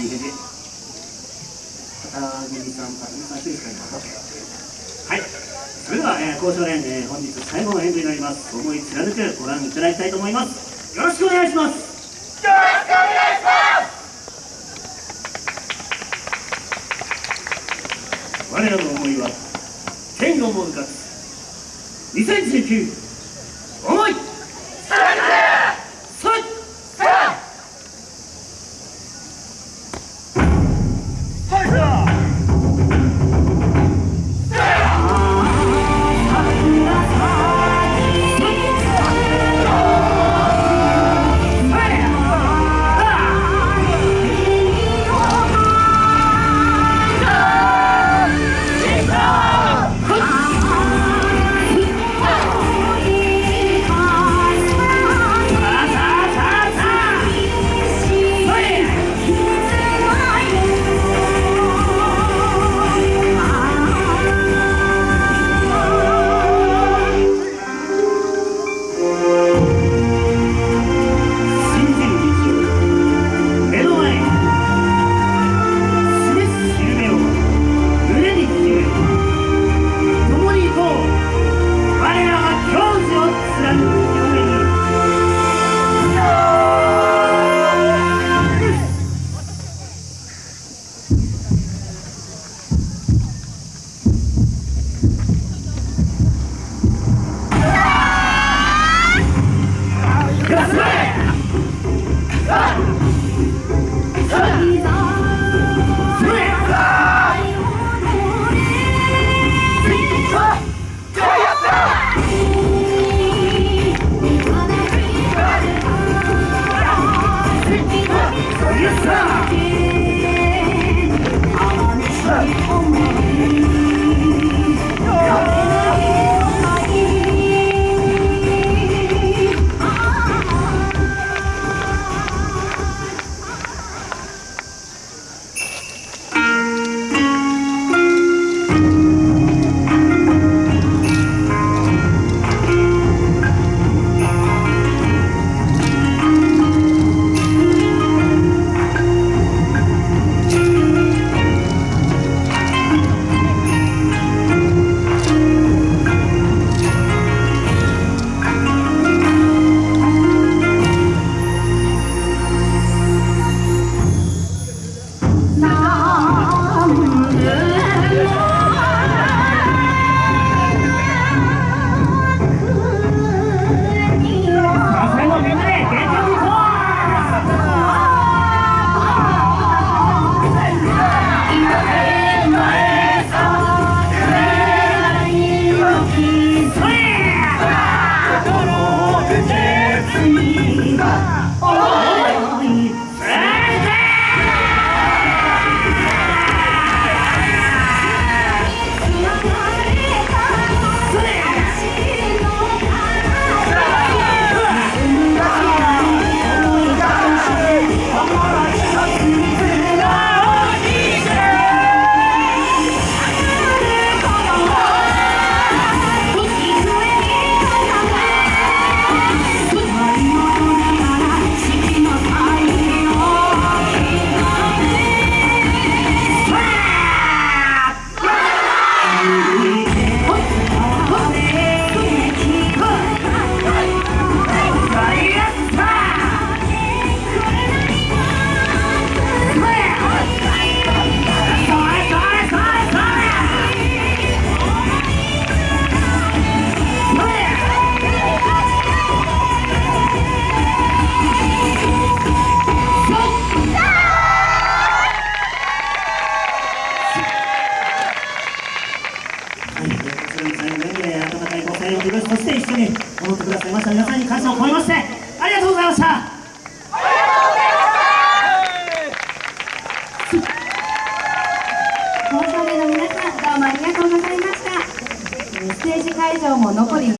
いい返事片桐さん片桐さん一人ですか今はい。それでは、えー、交渉連、えー、本日最後の演舞になります。思い貫くご覧いただきたいと思います。よろしくお願いします。よろしくお願いします。我らの思いは天をも向かつ。2019そして一緒に踊ってくださいました。皆さんに感謝を込めましてありがとうございました。どうもありがとうございました。ステージ会場も残り